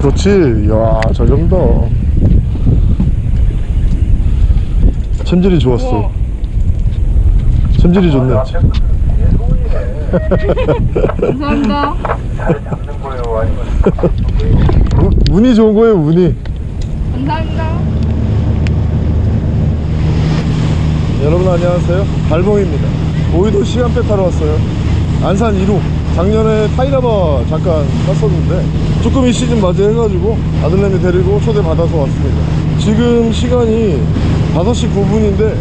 그렇지. 이야 잘 잡는다 챔질이 좋았어. 우와. 챔질이 좋네. 감사합니다. 우- 운이 좋은 거예요 운이. 감사합니다. 여러분 안녕하세요. 발봉입니다. 오이도 시간배 타러 왔어요. 안산 1호 작년에 타이라바 잠깐 탔었는데 조금 이 시즌 맞이해가지고 아들내미 데리고 초대받아서 왔습니다. 지금 시간이 5시 9분인데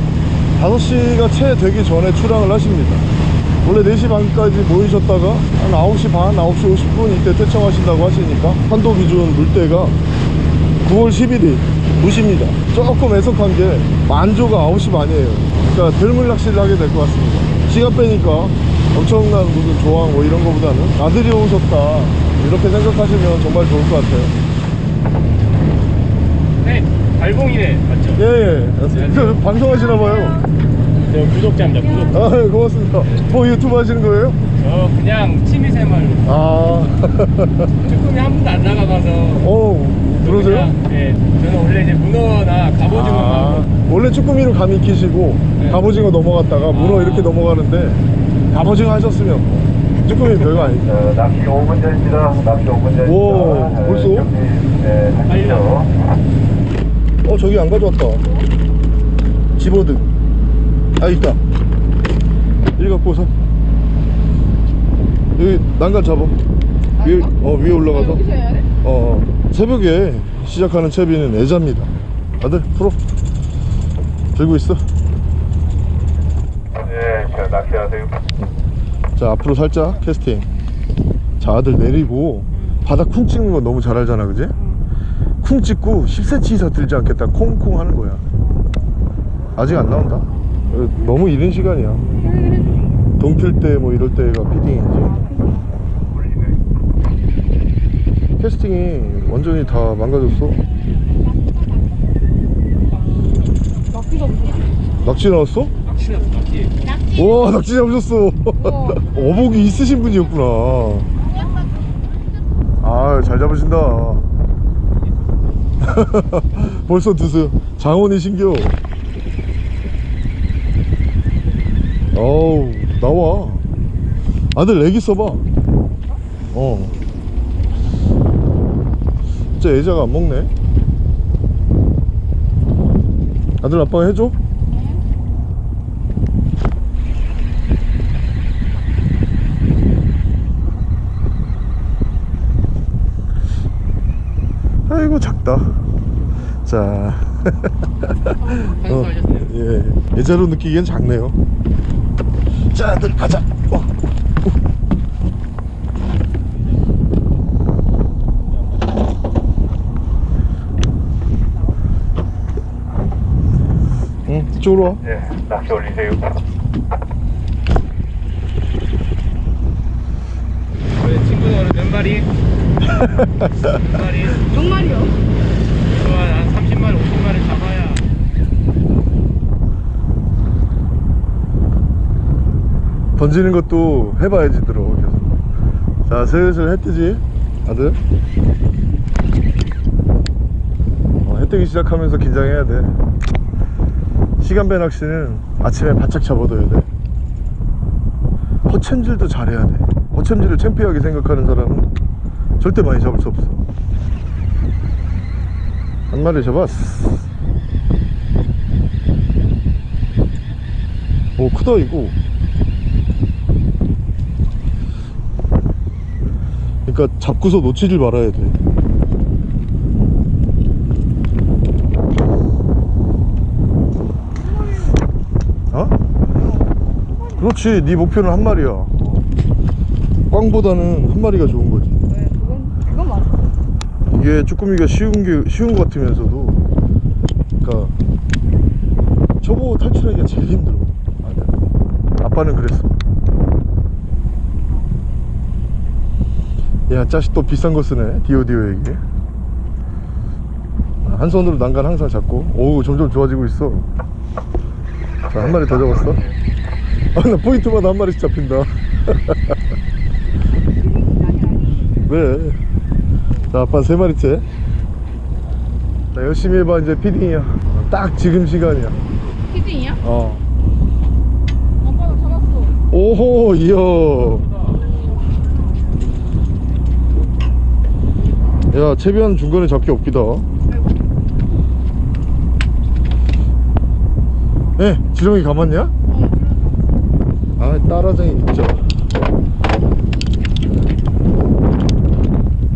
5시가 채 되기 전에 출항을 하십니다. 원래 4시 반까지 모이셨다가 한 9시 반, 9시 50분 이때 퇴청하신다고 하시니까 한도 기준 물때가 9월 11일 무십니다. 조금 애석한 게 만조가 9시 반이에요. 그러니까 들물 낚시를 하게 될 것 같습니다. 시간 빼니까 엄청난 무슨 조항 뭐 이런 거보다는 아들이 오셨다. 이렇게 생각하시면 정말 좋을 것 같아요. 네, 발봉이네 맞죠? 예예. 저 방송하시나 봐요. 저 구독자입니다 구독자. 아 예, 고맙습니다. 뭐 유튜브 하시는 거예요? 저 그냥 취미생활로 아. 쭈꾸미 한 번도 안 나가봐서. 어, 그러세요? 네, 저는 원래 이제 문어나 갑오징어 아, 만 원래 쭈꾸미로 감이 익히시고 네. 갑오징어 넘어갔다가 문어 아. 이렇게 넘어가는데 갑오징어 하셨으면 쭈꾸미 별거 아니죠 어, 낚시 5분 전입니다. 낚시 5분 전입니다. 오, 벌써? 준비, 네, 하시죠. 어 저기 안 가져왔다 집어등 아 있다 이리 갖고 오서 여기 난간 잡아 위에, 어, 위에 올라가서? 어, 어. 새벽에 시작하는 채비는 애자입니다 아들 풀어 들고 있어 네, 자, 낚시하세요. 자 앞으로 살짝 캐스팅 자 아들 내리고 바닥 쿵 찍는 거 너무 잘 알잖아 그지? 쿵 찍고 10cm 이상 들지 않겠다 콩콩 하는 거야 아직 안 나온다 어, 너무 이른 시간이야 동틀 때뭐 이럴 때가 피딩이지 캐스팅이 완전히 다 망가졌어. 낙지 나왔어? 낚시 낚시 와 낙지 잡으셨어. 어복이 있으신 분이었구나. 아 잘 잡으신다. 벌써 드세요. 장원이 신겨. 어우 나와. 아들 애기 써봐. 어. 진짜 애자가 안 먹네. 아들 아빠가 해줘? 작다 자 한수하셨어요? 예 예자로 느끼기엔 작네요 자 아들 가자 어. 응 이쪽으로 와 네, 낚시 올리세요. 우리 친구는 오늘 몇 마리? 몇 마리? 정말이요. 좋아 한 30마리 50마리 잡아야. 던지는 것도 해봐야지 들어 계속. 자 슬슬 해 뜨지 아들? 어, 해 뜨기 시작하면서 긴장해야 돼. 시간배 낚시는 아침에 바짝 잡아둬야 돼. 허챔질도 잘해야 돼. 허챔질을 창피하게 생각하는 사람은 절대 많이 잡을 수 없어 한 마리 잡았어 오 크다 이거 그러니까 잡고서 놓치질 말아야 돼. 어? 그렇지. 네 목표는 한 마리야. 꽝보다는 한 마리가 좋은 거지. 이게 쭈꾸미가 쉬운 게 쉬운 것 같으면서도, 그러니까 초보 탈출하기가 제일 힘들어. 아들. 아빠는 그랬어. 야 짜식 또 비싼 거 쓰네. 디오디오에게 한 손으로 난간 항상 잡고. 오 점점 좋아지고 있어. 자 한 마리 더 잡았어. 아나 포인트마다 한 마리씩 잡힌다. 왜 자 아빠 세 마리째? 자 열심히 해봐 이제 피딩이야. 딱 지금 시간이야. 피딩이야? 어. 아빠 나 잡았어. 오호 이어 야 채비한 중간에 잡기 없기다. 에 지렁이 감았냐? 어, 아 따라쟁이 진짜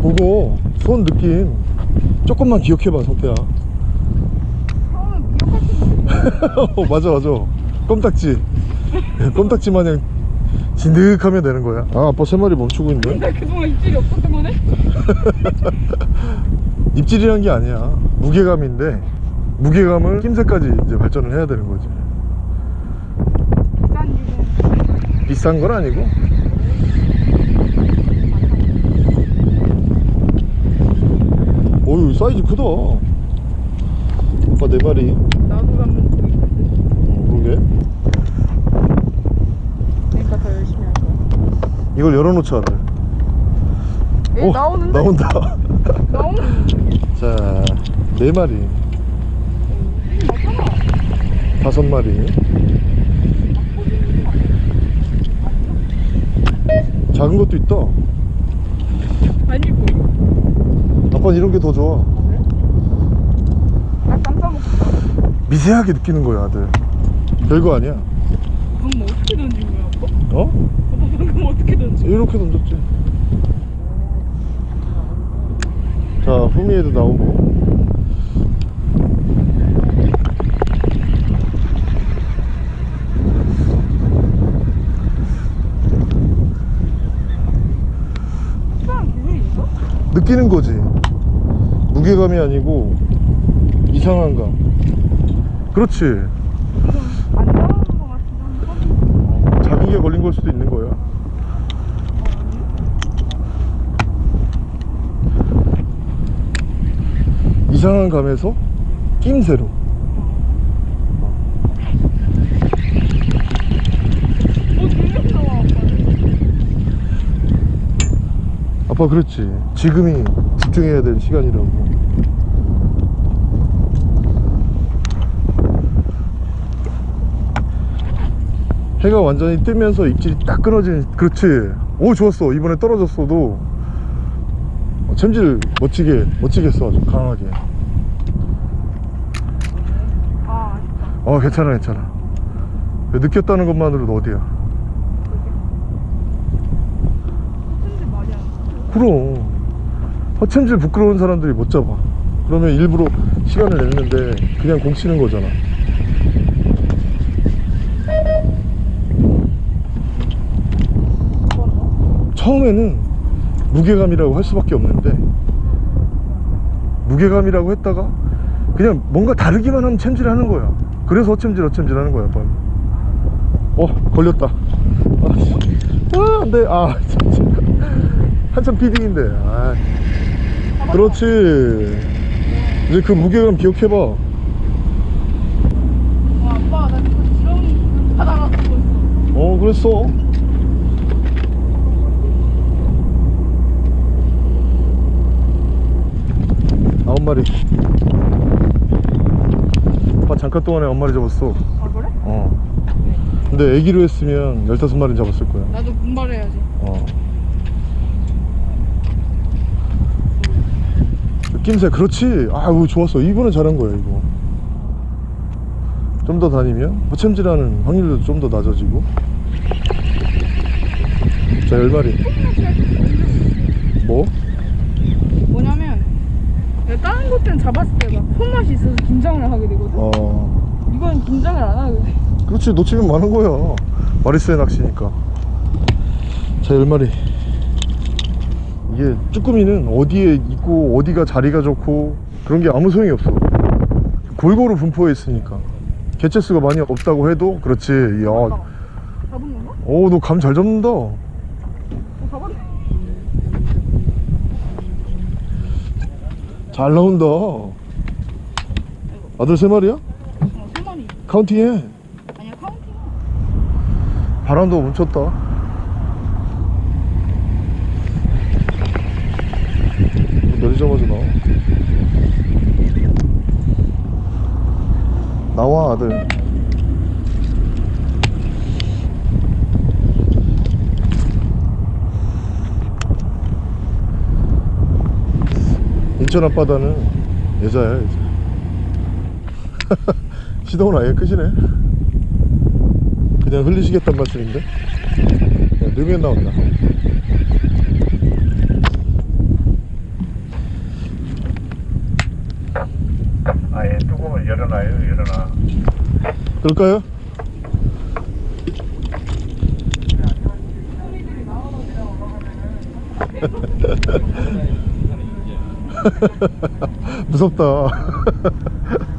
그거 손 느낌 조금만 기억해봐 성태야. 어, 맞아 맞아. 껌딱지. 껌딱지 마냥 진득하면 되는 거야. 아 아빠 세 마리 멈추고 있네. 나 그동안 입질이 없었던 거네? 입질이란 게 아니야. 무게감인데 무게감을 낌새까지 이제 발전을 해야 되는 거지. 비싼 건 아니고 사이즈 크다 아빠 네 마리 나도 가면 보이는데. 어, 그러게 그러니까 더 열심히 할 거야. 이걸 열어놓자 에 나오는데? 나온다 나오는. 자네 마리. 다섯 마리 작은 것도 있다 아니고. 아빠는 이런 게 더 좋아 나 깜짝. 미세하게 느끼는 거야 아들 별거 아니야 그럼 뭐 어떻게 던진 거야, 아빠? 어? 아빠 방금 어떻게 던진 이렇게 던졌지 자 후미에도 나오고? 느끼는 거지 무게감이 아니고 이상한 감. 그렇지. 게 걸린 걸 수도 있는 거야. 이상한 감에서 낌새로. 아빠 그렇지. 지금이 집중해야 될 시간이라고 해가 완전히 뜨면서 입질이 딱 끊어진 그렇지. 오 좋았어. 이번에 떨어졌어도. 어, 챔질 멋지게 멋지게 써 아주 강하게. 아. 어 괜찮아 괜찮아. 느꼈다는 것만으로도 어디야. 그럼. 허챔질 부끄러운 사람들이 못 잡아. 그러면 일부러 시간을 냈는데 그냥 공 치는 거잖아 처음에는 무게감이라고 할 수밖에 없는데 무게감이라고 했다가 그냥 뭔가 다르기만 하면 챔질 하는 거야. 그래서 어챔질 어챔질 하는 거야 빨리 어 걸렸다. 아 안돼 아 진짜 한참 피딩인데. 아. 그렇지. 이제 그 무게감 기억해봐. 어, 아빠, 나 지금 지렁이 있어. 어 그랬어 아홉 마리 아빠 잠깐 동안에 아홉 마리 잡았어. 아, 그래? 어. 근데 애기로 했으면 열다섯 마리 잡았을 거야. 나도 분발해야지. 어. 낌새 그렇지? 아우 좋았어. 이번엔 잘한 거야 이거. 좀 더 다니면? 허챔질하는 확률도 좀 더 낮아지고. 자 10마리 뭐? 뭐냐면, 것들은 잡았을 때막 손맛이 있어서 긴장을 하게 되거든? 어. 이건 긴장을 안 하게 돼. 그렇지 놓치면 많은 거야. 마리스의 낚시니까. 자 10마리. 이게 쭈꾸미는 어디에 있고 어디가 자리가 좋고 그런 게 아무 소용이 없어. 골고루 분포해 있으니까. 개체수가 많이 없다고 해도 그렇지. 이야 잡은 건가? 어너 감 잘 잡는다 어, 잡았네. 잘 나온다 아들 세 마리야? 어, 세 마리. counting해 아니야, counting. 바람도 멈췄다 내릴 오자마자 나와 나와 아들 인천 앞바다는 여자야 여자. 시동은 아예 끄시네. 그냥 흘리시겠단 말씀인데? 야, 넣으면 나온다. 아예 뚜껑을 열어놔요 열어놔. 그럴까요? 무섭다.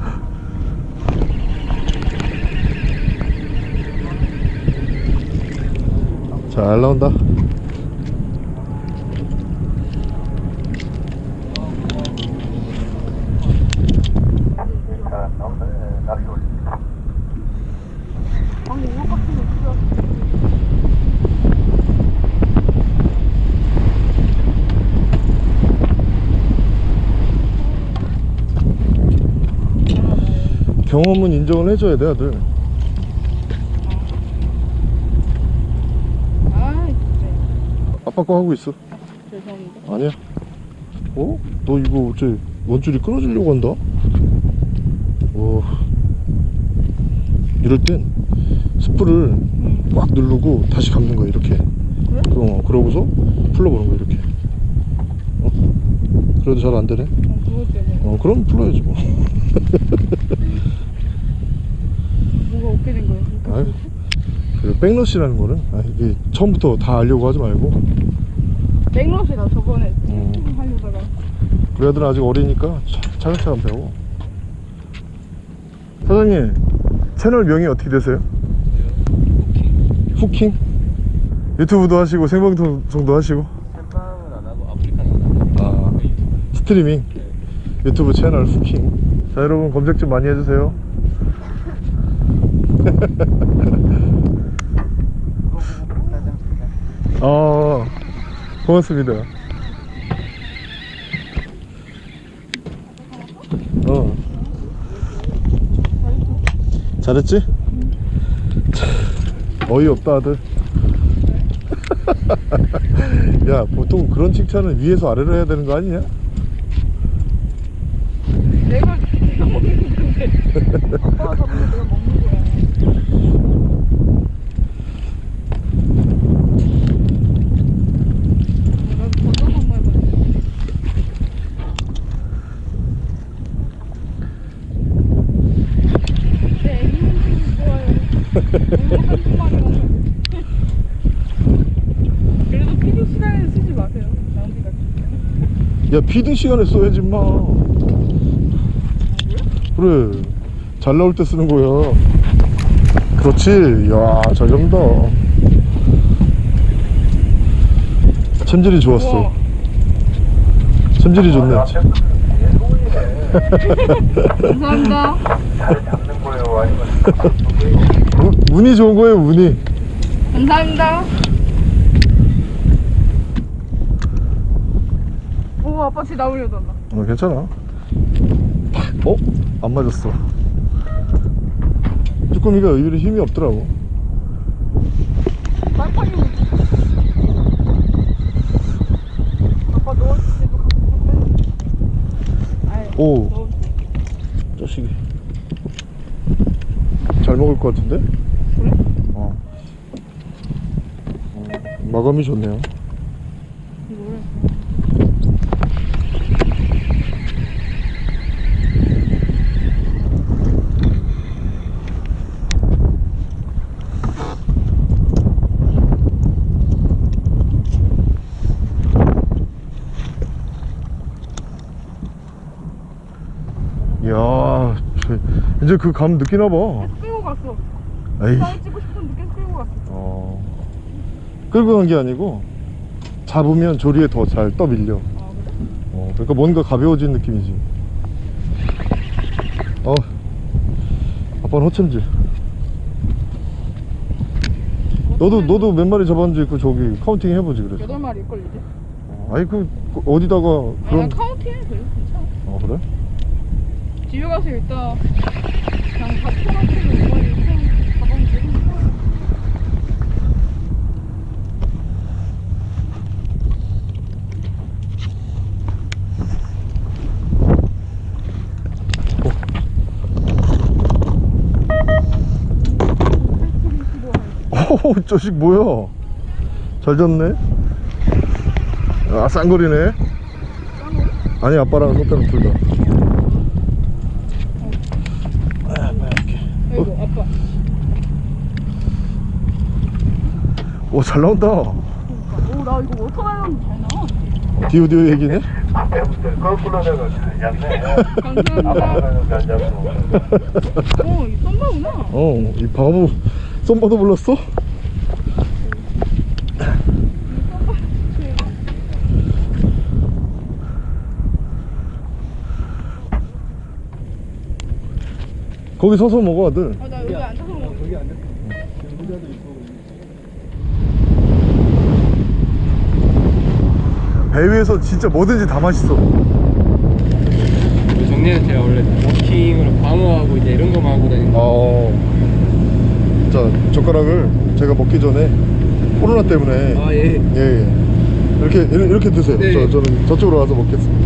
잘 나온다 자 나온다 예, 낚시 올립니다 방금 우럭 같은 거 없어. 경험은 인정을 해줘야 돼 아들 아 진짜 아빠 거 하고 있어 죄송합니다. 아니야 어? 너 이거 어째 원줄이 끊어지려고 한다? 오 이럴 땐 스프를 꽉 누르고 다시 감는 거야 이렇게 그래? 어, 그러고서 풀러보는 거야 이렇게 어? 그래도 잘 안 되네 어, 그것 때문에 어 그럼 풀러야지 뭐 뭐가 어떻게 된 거예요? 아이, 그 백러시라는 거는 아, 이게 처음부터 다 알려고 하지 말고 백러시다 저번에 음. 음. 하려다가 우리 아들은 아직 어리니까 차- 차근차근 배워 사장님 채널 명이 어떻게 되세요? 후킹? 유튜브도 하시고 생방송도 하시고 햄빵은 안 하고 아프리카는 안 하고. 아 스트리밍 유튜브 채널 후킹 자 여러분 검색 좀 많이 해주세요 아 고맙습니다 어 잘했지? 참, 어이없다 아들 야 보통 그런 칭찬은 위에서 아래로 해야 되는 거 아니냐? 내가 내가 먹는 건데 아빠가 먹는 거야. 나도 버섯 한번 해봐야지. 내 에기는 좋아요. 너무 한두 마리만. 그래도 feeding 시간에 쓰지 마세요. 낭비가. 야 feeding 시간에 써야지 마. 그래. 잘 나올 때 쓰는 거야. 그렇지? 야잘 잡는다. 챔질이 좋았어. 챔질이 좋네. 소문이네. 감사합니다. 운이 좋은 거예요 운이 감사합니다. 오 아빠 지 나오려다 나. 어 괜찮아 어? 안 맞았어 쭈꾸미가 의외로 힘이 없더라고 아빠 때도 갖고 오. 자식이 잘 먹을 것 같은데? 그래? 어. 어, 마감이 좋네요. 이야 저- 이제 그 감 느끼나 봐 계속 끌고 갔어. 에이 사진 찍고 싶었는데 계속 끌고 갔어. 어 끌고 간 게 아니고 잡으면 조류에 더 잘 떠밀려 아 그래? 어, 그러니까 뭔가 가벼워진 느낌이지 어 아빠는 헛챔질 너도 너도 몇 마리 잡았는지 그 저기 counting 해보지 그래서 여덟 마리 걸리지? 어, 아니 그그 어디다가 그런 난 카운팅. 그래? 집에 가서 일단 그냥 다이번에 그냥 가방 들고 오, 저식 뭐야? 잘 졌네. 아, 쌍거리네. 아니, 아빠랑 손편은 둘 다. 아이고 아빠 오, 잘 나온다. 오나 이거 워터멜론 잘 나와 디오 디오 얘기네? 내가 잘. 감사합니다 잘. 어이 썸바구나 어, 이 바보 썸바도 불렀어? 거기 서서 먹어 아들. 아나 여기 앉아서 먹어. 배 위에서 진짜 뭐든지 다 맛있어. 그 정리는 제가 원래 워킹으로 방어하고 이제 이런 거만 하고 다니는 거 어. 자 젓가락을 제가 먹기 전에 코로나 때문에. 아 예. 예, 예. 이렇게 이렇게 이렇게 드세요. 네. 저, 저는 저쪽으로 와서 먹겠습니다.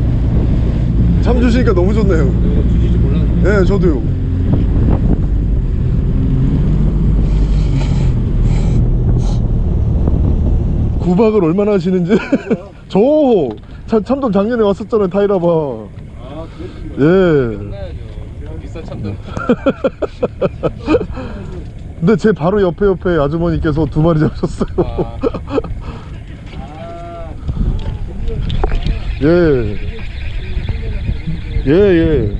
참 주시니까 너무 좋네요. 이거 주실 줄 몰랐는데. 예 저도요 구박을 얼마나 하시는지 저 참, 참돔 작년에 왔었잖아요 타이라바 아 그랬군요 예 끝나야죠 비싼 참돔 근데 제 바로 옆에 옆에 아주머니께서 두 마리 잡으셨어요 아. 예. 예, 예.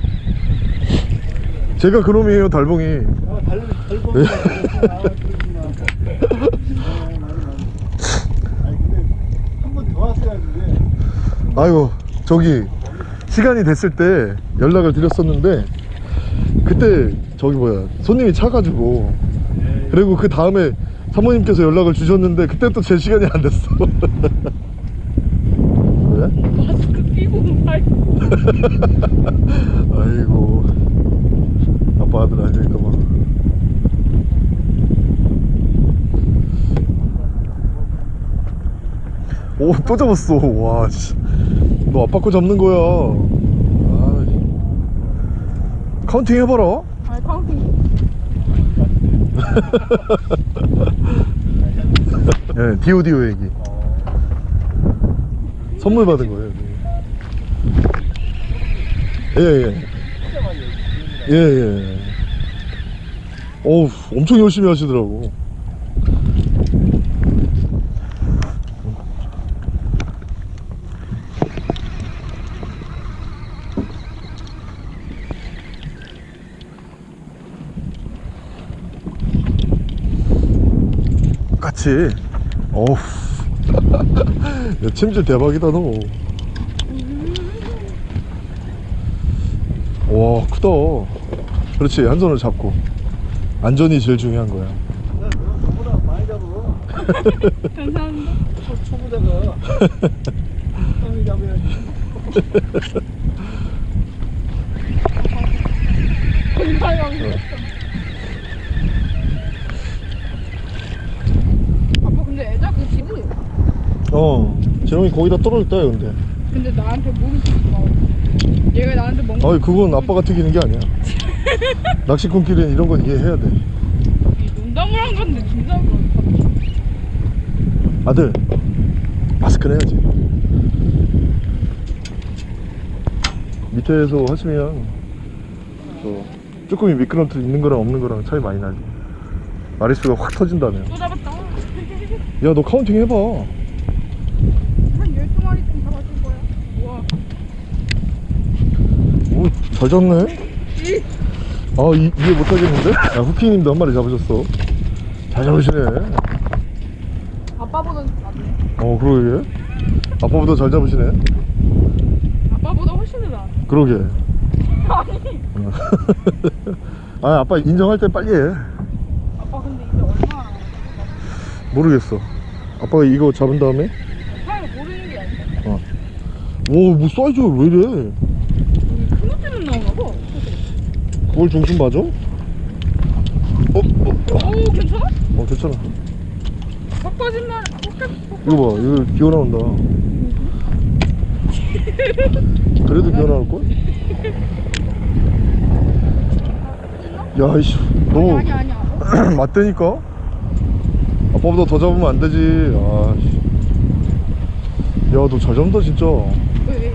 제가 그놈이에요, 달봉이. 예. 아 이고, 저기, 시간이 됐을 때 연락을 드렸었는데, 그때, 저기 뭐야, 손님이 차가지고, 그리고 그 다음에 사모님께서 연락을 주셨는데, 그때 또 제 시간이 안 됐어. 왜? 마스크 끼고 말 아이고 아빠 아들 아닐까 봐 오, 또 잡았어. 와, 씨. 너 아빠 거 잡는 거야. 아, counting 해봐라. 아니 counting 예, 디오디오 에기. 선물 받은 거예요. 예, 예. 예, 예. 어우, 엄청 열심히 하시더라고. 같이. 어우. 야, 침질 대박이다, 너. 와, 크다. 그렇지, 한 손을 잡고. 안전이 제일 중요한 거야. 감사합니다 초보자가 형이 잡아야지 감사합니다 아빠 근데 애자 그 집이 어, 재롱이 거기다 떨어졌다, 근데. 근데 나한테 목이 튀지 마 얘가 나한테 먹는 아이, 그건 아빠가 튀기는 게 아니야. 낚시꾼끼리는 이런 건 이해해야 돼. 농담을 한 건데 진짜로 아들, 마스크는 해야지. 밑에서 하시면, 저, 쭈꾸미 미끄럼틀 있는 거랑 없는 거랑 차이 많이 나지. 마리수가 확 터진다며. 또 잡았다 야, 너 counting 해봐. 한 12마리쯤 잡아줄 거야 우와 잡네? 아, 이, 이해 못하겠는데? 야, 후키님도 한 마리 잡으셨어. 잘 잡으시네. 아빠보다 낫네 어, 그러게. 아빠보다 잘 잡으시네. 아빠보다 훨씬 더 나아 그러게. 아니 아, 아빠 인정할 때 빨리 해. 아빠 근데 이게 얼마나 모르겠어. 아빠가 이거 잡은 다음에, 사이가 모르는 게 아니야 오, 뭐 사이즈가 왜 이래? 볼 중심 맞아? 어? 어? 어? 오 괜찮아? 어 괜찮아 박 거짓말 박 이거 봐 이거 기어 나온다 그래도 기어 나올걸? 야 이씨 너무 아니 아니야 맞다니까 아빠보다 더 잡으면 안 되지 아씨 야너 잘 잡는다 진짜 왜 왜?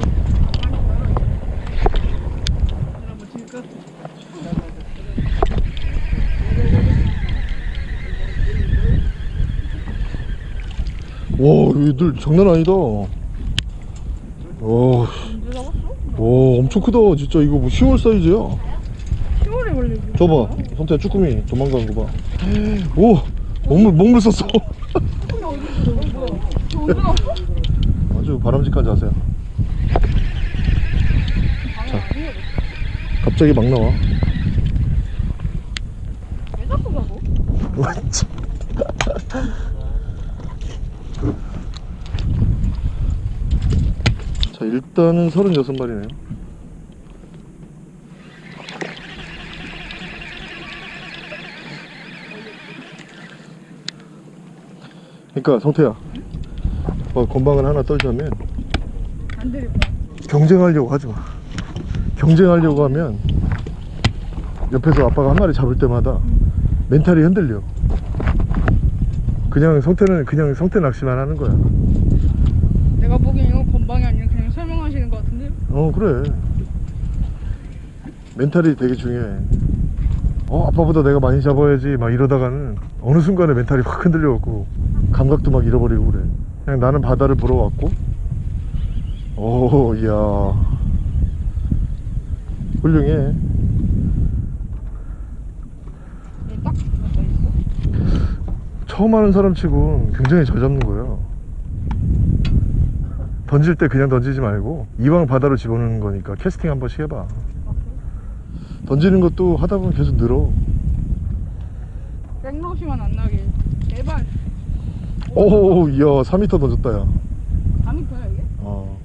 와 얘들 장난 아니다. 와, 엄청 크다. 진짜 이거 뭐 10월 사이즈야? 10월에 원래 저봐 성태야 쭈꾸미 도망가는 거봐. 오 먹물 먹물 썼어? 아주 바람직한 자세야. 자 갑자기 막 나와. 왜 자꾸 가고? 맞지 자 일단은 36마리네요. 그러니까 성태야 어, 건방을 하나 떨자면 경쟁하려고 하지 마. 경쟁하려고 하면 옆에서 아빠가 한 마리 잡을 때마다 mental이 흔들려. 그냥 성태는 그냥 성태 낚시만 하는 거야 내가 보기엔 이거 건방이 아니라 그냥 설명하시는 것 같은데 어 그래. mental이 되게 중요해. 어 아빠보다 내가 많이 잡아야지. 막 이러다가는 어느 순간에 mental이 확 흔들려갖고 감각도 막 잃어버리고 그래. 그냥 나는 바다를 보러 왔고. 오 이야. 훌륭해. 있어? 처음 하는 사람 치곤 굉장히 잘 잡는 거예요 던질 때 그냥 던지지 말고 이왕 바다로 집어넣는 거니까 캐스팅 한 번씩 해봐. 던지는 것도 하다 보면 계속 늘어. 생로시만 안 나게. 제발. 오 이야 4m 던졌다 야. 감이 커요 이게? 어.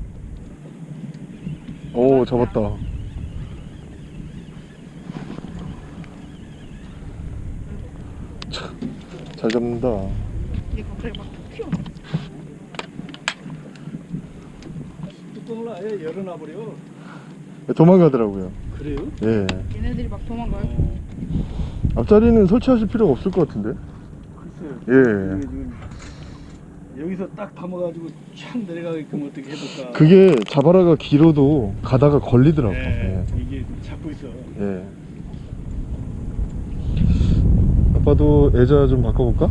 오 잡았다. 참, 잘 잡는다. 이게 갑자기 막 아예 열어놔버려 도망가더라고요 그래요? 예 얘네들이 막 도망가요? 앞자리는 설치하실 필요가 없을 것 같은데 글쎄요 예. 지금 여기서 딱 감아가지고 촥 내려가게끔 어떻게 해볼까 그게 자바라가 길어도 가다가 걸리더라고 네, 예. 이게 잡고 있어 예. 아빠도 애자 좀 바꿔볼까?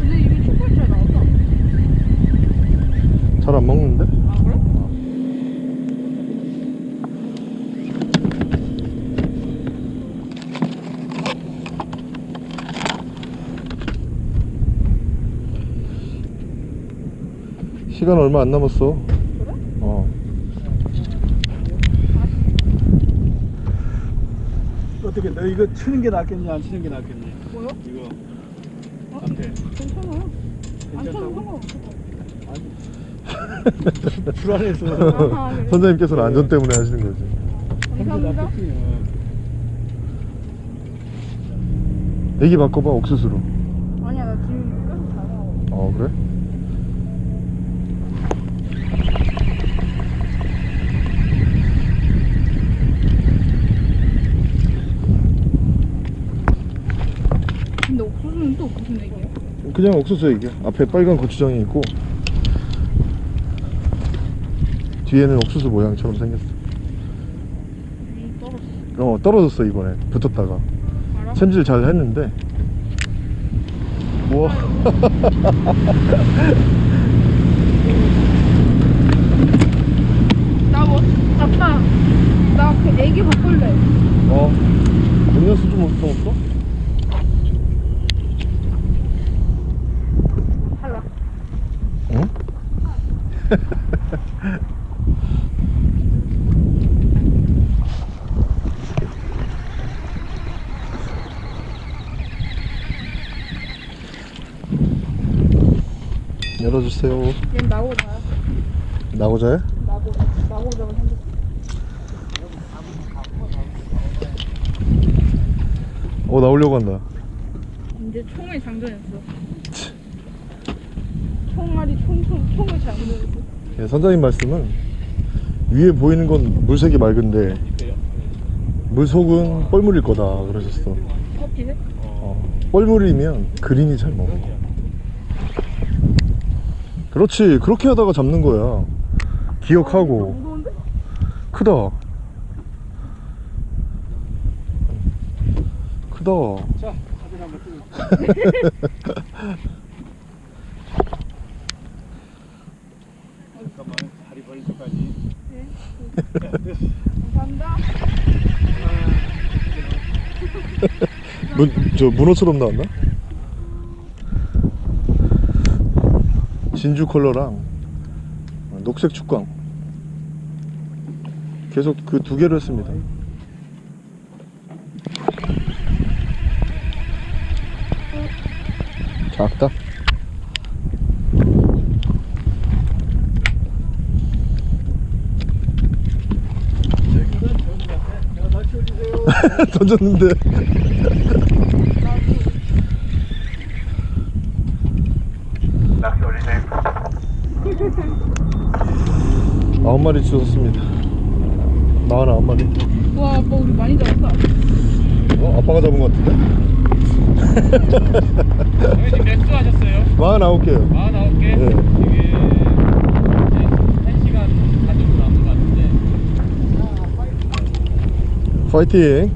근데 이게 초콜릿 잘 나왔다 잘 안 먹는데? 아 그래? 시간 얼마 안 남았어. 그래? 어. 어떻게 너 이거 치는 게 낫겠니 안 치는 게 낫겠니? 뭐요? 이거. 어? 앞에. 괜찮아요. 안 쳐도 괜찮다고? 상관없어 불안해서. 아, 그래? 선생님께서는 안전 때문에 하시는 거지. 감사합니다. 애기 바꿔봐 옥수수로 아니야 나 지금 계속 잘 나와 어 그래? 근데 옥수수는 또 무슨 얘기야? 그냥 옥수수 애기야. 앞에 빨간 고추장이 있고 뒤에는 옥수수 모양처럼 생겼어. 음 떨었어. 어 떨어졌어 이번에. 붙었다가. 알아? 챔질 잘 했는데. 우와 나뭐 아빠 나 그 애기 바꿀래 어 음료수 좀 더 없어? 탈락 응? 열어주세요 얘는 나고자야 나고자야? 나고 나고자가 생겼어 어 나오려고 한다 이제 총을 장전했어. 총알이 총총 총을 장전했어. 예, 선장님 말씀은 위에 보이는 건 물색이 맑은데 물 속은 뻘물일 거다 그러셨어 커피해? 어, 뻘물이면 그린이 잘 먹어 그렇지 그렇게 하다가 잡는 거야 기억하고 무거운데? 크다 크다 자 사진 한번 찍어 잠깐만 다리 벌릴 때까지 감사합니다. 문, 저 문어처럼 나왔나? 진주 컬러랑 녹색 축광 계속 그 두 개를 했습니다 작다 던졌는데. 아홉 마리 주셨습니다 마흔 아홉 마리 와 아빠 우리 많이 잡았다. 어? 아빠가 잡은 것 같은데? 지금 몇수 하셨어요? 마흔 아홉 개요 49개? 네. 지금 이제 1시간 반 정도 남은 것 같은데 파이팅.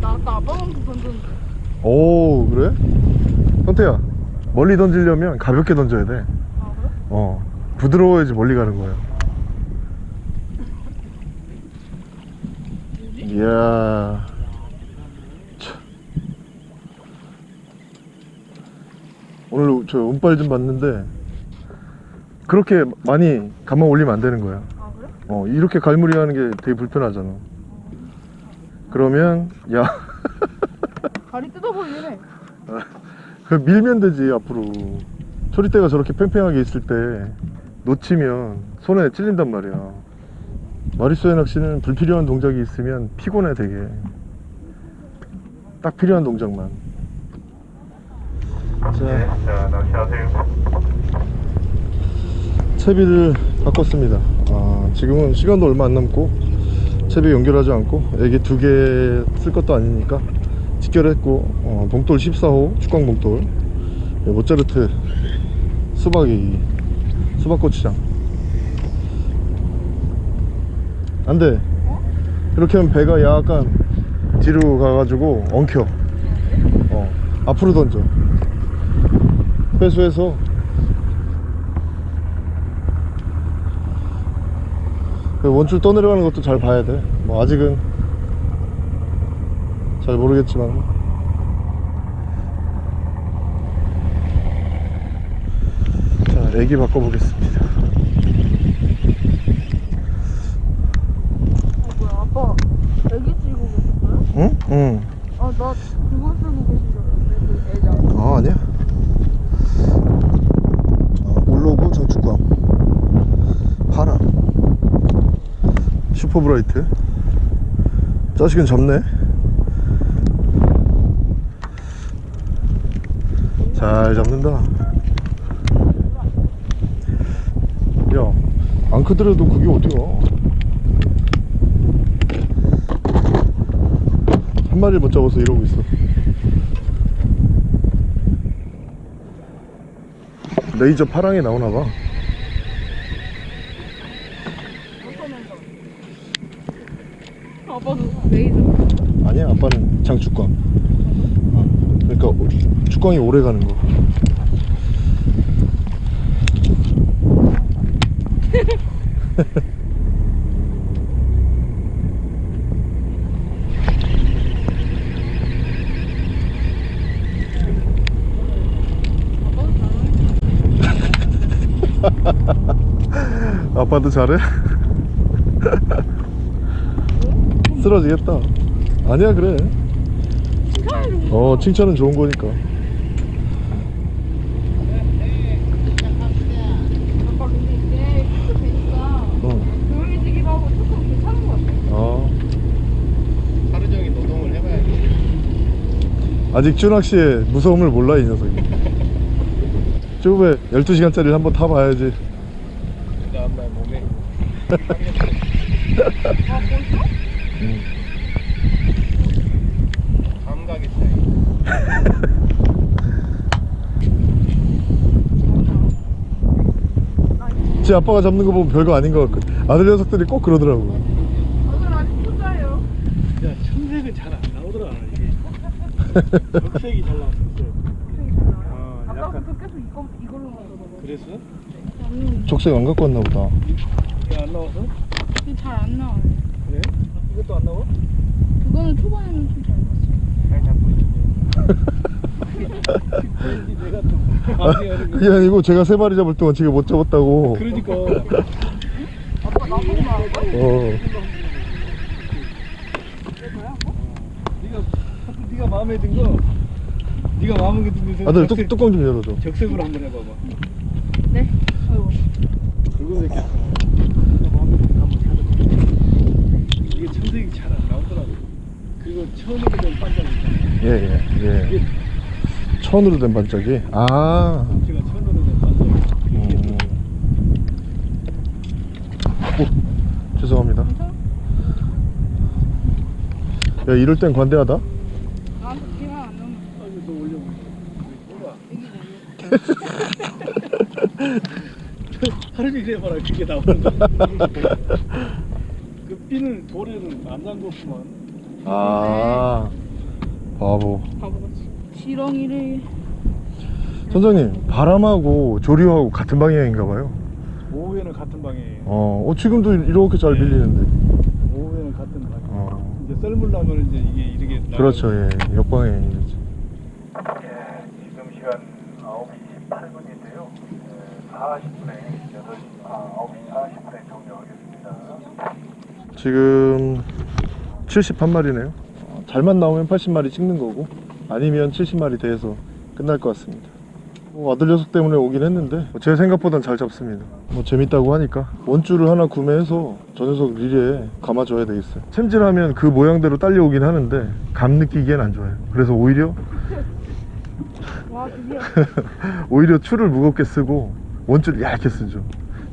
나 아까 아빠만큼 던졌는데. 오 그래? 선태야 멀리 던지려면 가볍게 던져야 돼아 그래? 어, 부드러워야지 멀리 가는 거야. 이야. 오늘 저 운빨 좀 봤는데 그렇게 많이 감아 올리면 안 되는 거야. 아 그래? 어, 이렇게 갈무리 하는 게 되게 불편하잖아. 그러면 야, 다리 뜯어버리네. 그 밀면 되지 앞으로. 초리대가 저렇게 팽팽하게 있을 때 놓치면 손에 찔린단 말이야. 마리수의 낚시는 불필요한 동작이 있으면 피곤해 되게. 딱 필요한 동작만. 네, 자, 자, 낚시하세요. 채비를 바꿨습니다. 아, 지금은 시간도 얼마 안 남고 채비 연결하지 않고 애기 두 개 쓸 것도 아니니까 직결했고 어, 봉돌 14호 축광 봉돌 예, 모짜르트 수박이 수박고추장. 안돼. 이렇게 하면 배가 약간 뒤로 가가지고 엉켜. 어, 앞으로 던져 회수해서 그 원줄 떠내려가는 것도 잘 봐야 돼. 뭐 아직은 잘 모르겠지만. 자, 애기 바꿔보겠습니다. 어 뭐야 아빠 애기 찍고 계셨어요? 응? 응. 아나 그거 쓰고 계신 줄 알았는데 그 애장. 아, 아니야. 어, 올로브 정축광. 파라. 슈퍼브라이트. 자식은 접네. 잘 잡는다. 야, 안 크더라도 그게 어디야? 한 마리 못 잡아서 이러고 있어. 레이저 파랑이 나오나 봐. 아빠도 레이저. 아니야, 아빠는 장축광. 어, 그러니까 오- 축광이 오래 가는 거. 아빠도 잘해? 쓰러지겠다 아니야 그래 어 칭찬은 좋은 거니까 어. 아. 아직 준학 씨의 무서움을 몰라 이 녀석이. 쪼에 12시간짜리를 한번 타봐야지. 감각의 차이 제 아빠가 잡는 거 보면 별거 아닌 것 같거든 아들 녀석들이 꼭 그러더라고. 저는 아직 초짜예요 야 청색은 잘 안 나오더라 이게. 적색이 잘 나왔어 어, 아까부터 계속 이거, 이걸로 먹어서 그래서? 족색 안 갖고 왔나 보다 이게 안 나와서? 잘안 나와요 그래? 이것도 안 나와? 그거는 초반에는 좀잘 봤어요 잘 잡고 있는데 그런지 내가 또 마음이 어린 거 그게 아니고 제가 세 마리 잡을 동안 지금 못 잡았다고 그러니까 아빠 나보고 말한 거야? 어. 네가 네가 마음에 든 거 네가 마음에 든 거 아들 뚜, 뚜껑 좀 열어줘 적색으로 한번 해봐봐 네 아이고 붉은 색깔 네가 마음에 든거 한번 찾아봐 이게 청색이 잘 안 나오더라고 처음으로 된 있잖아 예예 예, 이게 천으로 된 반짝이 아 제가 천으로 된 반장 음. 오, 죄송합니다 야 이럴 땐 관대하다 하루 종일 해 봐라 그게 나오는 거야 그 삐는 돌에는 안 잠궜구만 아 바보. 바보같이 지렁이를 선장님 바람하고 조류하고 같은 방향인가 봐요. 오후에는 같은 방향이에요. 어, 어 지금도 이렇게 잘 밀리는데. 오후에는 같은 방향. 어. 이제 썰물 나면 이제 이게 이렇게 그렇죠 예. 역방향이죠. 예, 지금 시간 9시 18분인데요. 40분에 8시, 아, 9시 40분에 종료하겠습니다. 지금 71마리네요. 어, 잘만 나오면 80마리 찍는 거고 아니면 70마리 돼서 끝날 것 같습니다. 뭐 아들 녀석 때문에 오긴 했는데 뭐제 생각보단 잘 잡습니다. 뭐 재밌다고 하니까 원줄을 하나 구매해서 저 녀석 리레에 감아줘야 되겠어요. 챔질하면 그 모양대로 딸려오긴 하는데 감 느끼기엔 안 좋아요. 그래서 오히려 오히려 추를 무겁게 쓰고 원줄을 얇게 쓰죠.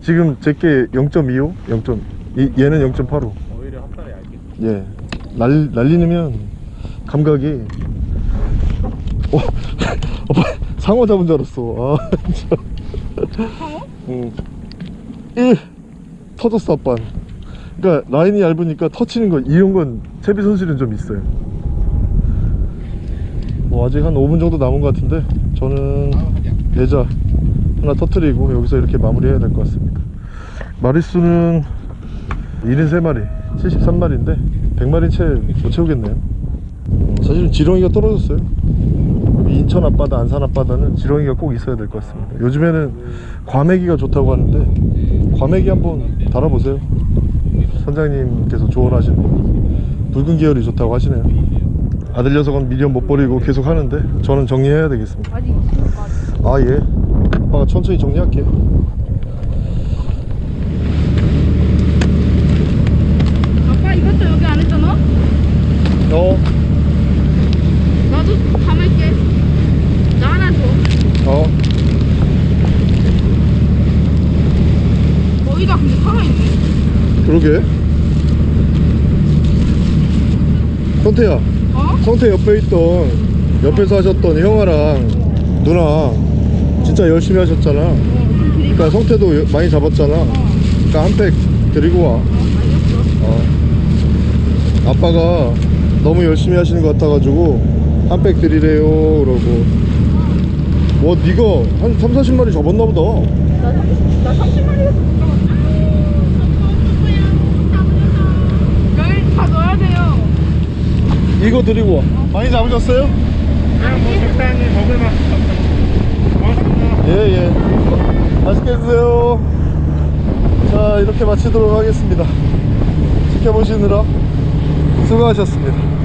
지금 제게 0.25 0. 이, 얘는 0.85 오히려 핫발에 얇게. 예 날, 날리면 감각이 어, 오빠 상어 잡은 줄 알았어. 아 진짜. 상어? 응. 1 터졌어 아빠. 그러니까 라인이 얇으니까 터치는 거 이런 건 채비 손실은 좀 있어요. 뭐 아직 한 5분 정도 남은 것 같은데 저는 대자 하나 터트리고 여기서 이렇게 마무리 해야 될 것 같습니다. 마리수는 73마리 73마리인데 100마리 채 못 채우겠네요. 어, 사실은 지렁이가 떨어졌어요. 인천 앞바다 안산 앞바다는 지렁이가 꼭 있어야 될 것 같습니다. 요즘에는 과메기가 좋다고 하는데 과메기 한번 달아보세요. 선장님께서 조언하시는 붉은 계열이 좋다고 하시네요. 아들 녀석은 미련 못 버리고 계속 하는데 저는 정리해야 되겠습니다. 아예. 아빠가 천천히 정리할게요 아빠 이것도 여기 안 했잖아? 어? 나도 담을게 나 하나 줘 어? 거기다 근데 살아있네 그러게? 성태야. 어? 성태 옆에 있던 옆에서 하셨던 형아랑 누나 진짜 열심히 하셨잖아. 어? 그러니까 성태도 여- 많이 잡았잖아. 그러니까 한 팩 드리고 와. 어, 어. 아빠가 너무 열심히 하시는 것 같아가지고 한 팩 드리래요 그러고. 와 니가 한 3, 40마리 잡았나 보다. 나 30, 나 30마리에서 못 잡았어 여기 다 넣어야 돼요 이거 드리고 와. 많이 잡으셨어요? 그냥 뭐 적당히 먹을 만큼 고맙습니다. 예예. 맛있게 드세요. 자 이렇게 마치도록 하겠습니다. 지켜보시느라 수고하셨습니다